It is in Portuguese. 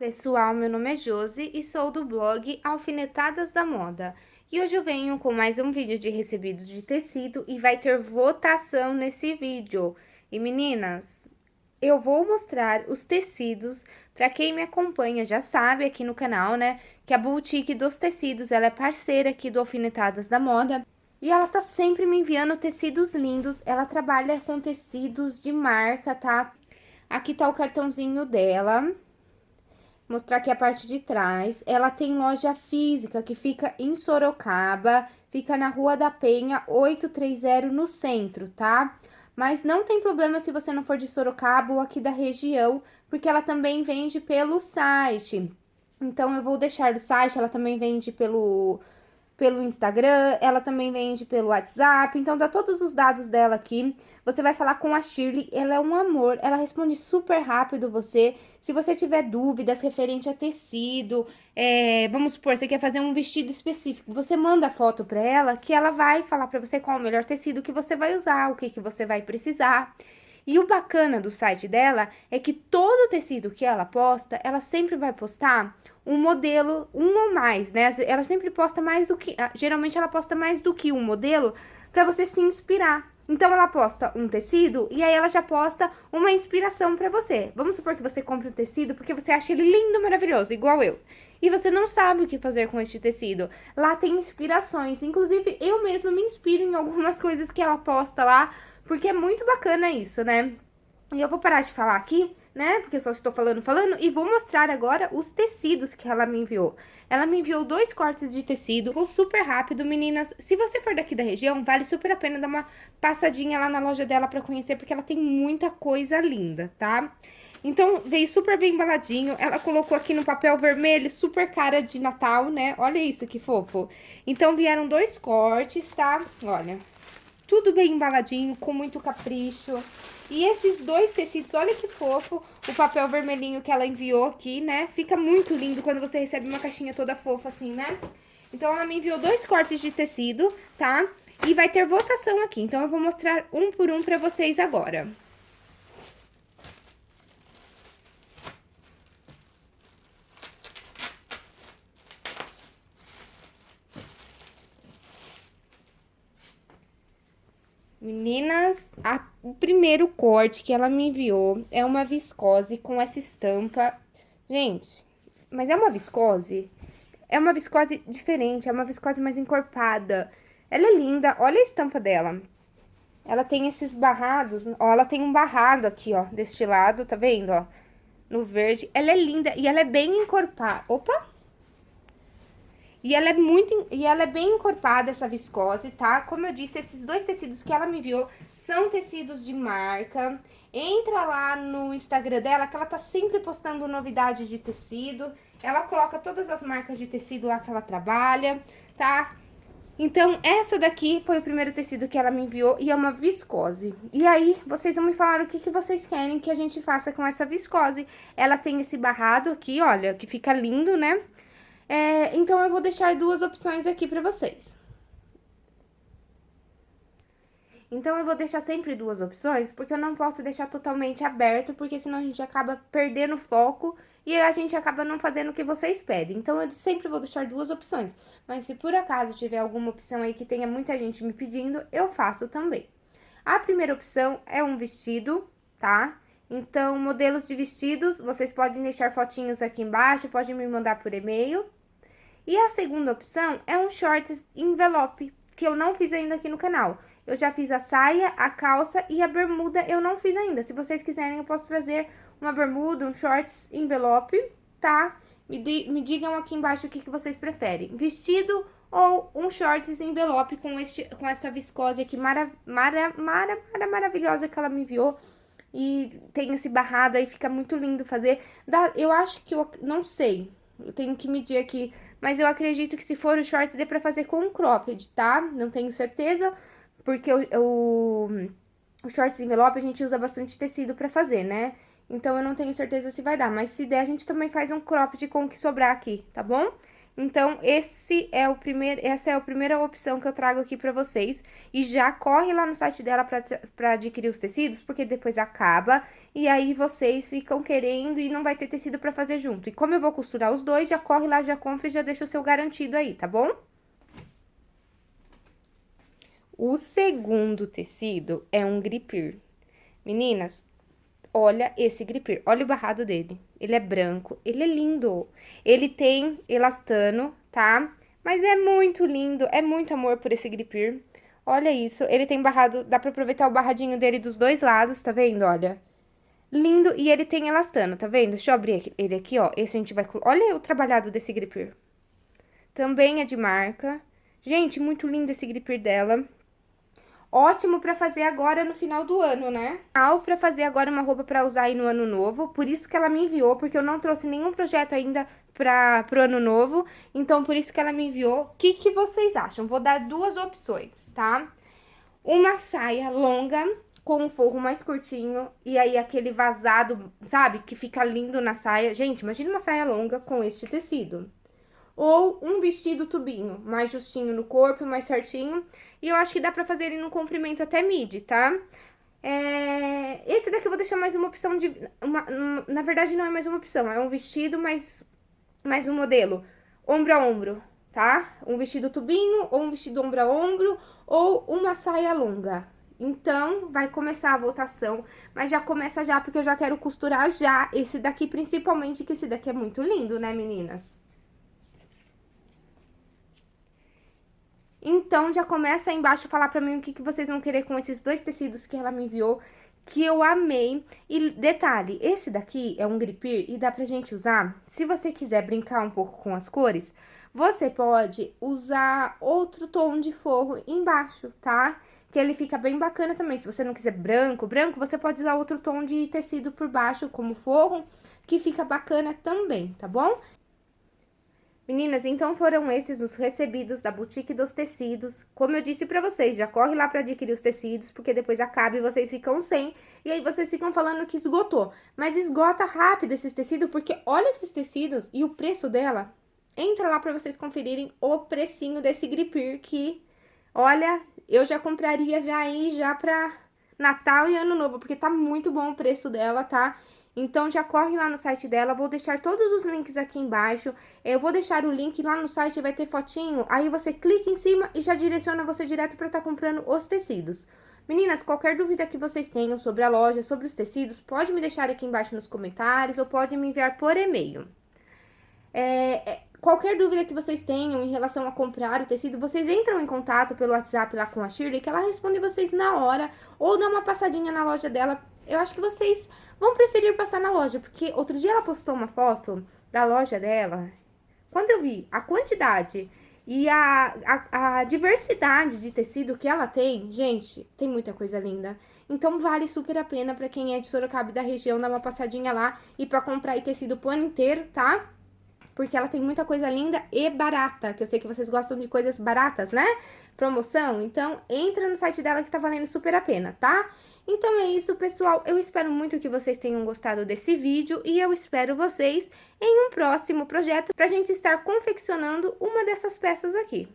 Pessoal, meu nome é Josi e sou do blog Alfinetadas da Moda. E hoje eu venho com mais um vídeo de recebidos de tecido e vai ter votação nesse vídeo. E meninas, eu vou mostrar os tecidos, para quem me acompanha já sabe aqui no canal, né, que a Boutique dos Tecidos, ela é parceira aqui do Alfinetadas da Moda. E ela tá sempre me enviando tecidos lindos, ela trabalha com tecidos de marca, tá? Aqui tá o cartãozinho dela mostrar aqui a parte de trás. Ela tem loja física que fica em Sorocaba, fica na Rua da Penha, 830 no centro, tá? Mas não tem problema se você não for de Sorocaba ou aqui da região, porque ela também vende pelo site. Então, eu vou deixar o site, ela também vende pelo pelo Instagram, ela também vende pelo WhatsApp, então dá todos os dados dela aqui. Você vai falar com a Shirley, ela é um amor, ela responde super rápido você. Se você tiver dúvidas referente a tecido, é, vamos supor, você quer fazer um vestido específico, você manda a foto pra ela, que ela vai falar pra você qual o melhor tecido que você vai usar, o que, que você vai precisar. E o bacana do site dela é que todo tecido que ela posta, ela sempre vai postar um modelo, um ou mais, né? Ela sempre posta mais do que... Ah, geralmente ela posta mais do que um modelo para você se inspirar. Então, ela posta um tecido e aí ela já posta uma inspiração para você. Vamos supor que você compre um tecido porque você acha ele lindo, maravilhoso, igual eu. E você não sabe o que fazer com este tecido. Lá tem inspirações. Inclusive, eu mesma me inspiro em algumas coisas que ela posta lá, porque é muito bacana isso, né? E eu vou parar de falar aqui, né? Porque só estou falando, falando. E vou mostrar agora os tecidos que ela me enviou. Ela me enviou dois cortes de tecido. Ficou super rápido, meninas. Se você for daqui da região, vale super a pena dar uma passadinha lá na loja dela pra conhecer. Porque ela tem muita coisa linda, tá? Então, veio super bem embaladinho. Ela colocou aqui no papel vermelho, super cara de Natal, né? Olha isso, que fofo. Então, vieram dois cortes, tá? Olha, tudo bem embaladinho, com muito capricho. E esses dois tecidos, olha que fofo, o papel vermelhinho que ela enviou aqui, né? Fica muito lindo quando você recebe uma caixinha toda fofa assim, né? Então, ela me enviou dois cortes de tecido, tá? E vai ter votação aqui, então eu vou mostrar um por um pra vocês agora. Meninas, a, o primeiro corte que ela me enviou é uma viscose com essa estampa. Gente, mas é uma viscose? É uma viscose diferente, é uma viscose mais encorpada. Ela é linda, olha a estampa dela. Ela tem esses barrados, ó, ela tem um barrado aqui, ó, deste lado, tá vendo, ó? No verde. Ela é linda e ela é bem encorpada. Opa! E ela é muito, e ela é bem encorpada, essa viscose, tá? Como eu disse, esses dois tecidos que ela me enviou são tecidos de marca. Entra lá no Instagram dela, que ela tá sempre postando novidade de tecido. Ela coloca todas as marcas de tecido lá que ela trabalha, tá? Então, essa daqui foi o primeiro tecido que ela me enviou e é uma viscose. E aí, vocês vão me falar o que, que vocês querem que a gente faça com essa viscose. Ela tem esse barrado aqui, olha, que fica lindo, né? É, então, eu vou deixar duas opções aqui pra vocês. Então, eu vou deixar sempre duas opções, porque eu não posso deixar totalmente aberto, porque senão a gente acaba perdendo foco e a gente acaba não fazendo o que vocês pedem. Então, eu sempre vou deixar duas opções. Mas se por acaso tiver alguma opção aí que tenha muita gente me pedindo, eu faço também. A primeira opção é um vestido, tá? Então, modelos de vestidos, vocês podem deixar fotinhos aqui embaixo, podem me mandar por e-mail. E a segunda opção é um shorts envelope, que eu não fiz ainda aqui no canal. Eu já fiz a saia, a calça e a bermuda eu não fiz ainda. Se vocês quiserem, eu posso trazer uma bermuda, um shorts envelope, tá? Me, me digam aqui embaixo o que, que vocês preferem. Vestido ou um shorts envelope com, este, com essa viscose aqui mara, mara, mara, mara, maravilhosa que ela me enviou. E tem esse barrado aí, fica muito lindo fazer. Dá, eu acho que eu, não sei, eu tenho que medir aqui mas eu acredito que se for o shorts, dê pra fazer com cropped, tá? Não tenho certeza, porque o, o, o shorts envelope a gente usa bastante tecido pra fazer, né? Então, eu não tenho certeza se vai dar, mas se der, a gente também faz um cropped com o que sobrar aqui, tá bom? Então, esse é o primeiro, essa é a primeira opção que eu trago aqui pra vocês. E já corre lá no site dela pra, pra adquirir os tecidos, porque depois acaba. E aí, vocês ficam querendo e não vai ter tecido pra fazer junto. E como eu vou costurar os dois, já corre lá, já compra e já deixa o seu garantido aí, tá bom? O segundo tecido é um gripir. Meninas, olha esse gripir, olha o barrado dele. Ele é branco, ele é lindo. Ele tem elastano, tá? Mas é muito lindo, é muito amor por esse gripir. Olha isso, ele tem barrado, dá pra aproveitar o barradinho dele dos dois lados, tá vendo? Olha. Lindo, e ele tem elastano, tá vendo? Deixa eu abrir ele aqui, ó. Esse a gente vai... Olha o trabalhado desse gripir. Também é de marca. Gente, muito lindo esse gripir dela. Ótimo pra fazer agora no final do ano, né? Ao pra fazer agora uma roupa pra usar aí no ano novo. Por isso que ela me enviou, porque eu não trouxe nenhum projeto ainda pra, pro ano novo. Então, por isso que ela me enviou. O que, que vocês acham? Vou dar duas opções, tá? Uma saia longa com um forro mais curtinho e aí aquele vazado, sabe? Que fica lindo na saia. Gente, imagina uma saia longa com este tecido ou um vestido tubinho, mais justinho no corpo, mais certinho. E eu acho que dá pra fazer ele no comprimento até midi, tá? É... Esse daqui eu vou deixar mais uma opção de... Uma... Na verdade, não é mais uma opção, é um vestido, mais, mais um modelo. Ombro a ombro, tá? Um vestido tubinho, ou um vestido ombro a ombro, ou uma saia longa. Então, vai começar a votação, mas já começa já, porque eu já quero costurar já esse daqui, principalmente, que esse daqui é muito lindo, né, meninas? Então, já começa aí embaixo a falar pra mim o que, que vocês vão querer com esses dois tecidos que ela me enviou, que eu amei. E detalhe, esse daqui é um gripir e dá pra gente usar, se você quiser brincar um pouco com as cores, você pode usar outro tom de forro embaixo, tá? Que ele fica bem bacana também. Se você não quiser branco, branco, você pode usar outro tom de tecido por baixo como forro, que fica bacana também, tá bom? Meninas, então foram esses os recebidos da Boutique dos Tecidos. Como eu disse pra vocês, já corre lá pra adquirir os tecidos, porque depois acaba e vocês ficam sem. E aí vocês ficam falando que esgotou. Mas esgota rápido esses tecidos, porque olha esses tecidos e o preço dela. Entra lá pra vocês conferirem o precinho desse gripir que, olha, eu já compraria aí já pra Natal e Ano Novo, porque tá muito bom o preço dela, tá? Então, já corre lá no site dela, vou deixar todos os links aqui embaixo. Eu vou deixar o link lá no site, vai ter fotinho. Aí você clica em cima e já direciona você direto para estar tá comprando os tecidos. Meninas, qualquer dúvida que vocês tenham sobre a loja, sobre os tecidos, pode me deixar aqui embaixo nos comentários ou pode me enviar por e-mail. É, é, qualquer dúvida que vocês tenham em relação a comprar o tecido, vocês entram em contato pelo WhatsApp lá com a Shirley, que ela responde vocês na hora, ou dá uma passadinha na loja dela eu acho que vocês vão preferir passar na loja, porque outro dia ela postou uma foto da loja dela. Quando eu vi a quantidade e a, a, a diversidade de tecido que ela tem, gente, tem muita coisa linda. Então, vale super a pena pra quem é de Sorocaba e da região dar uma passadinha lá e pra comprar tecido o ano inteiro, tá? Porque ela tem muita coisa linda e barata, que eu sei que vocês gostam de coisas baratas, né? Promoção, então entra no site dela que tá valendo super a pena, tá? Então é isso, pessoal. Eu espero muito que vocês tenham gostado desse vídeo e eu espero vocês em um próximo projeto pra gente estar confeccionando uma dessas peças aqui.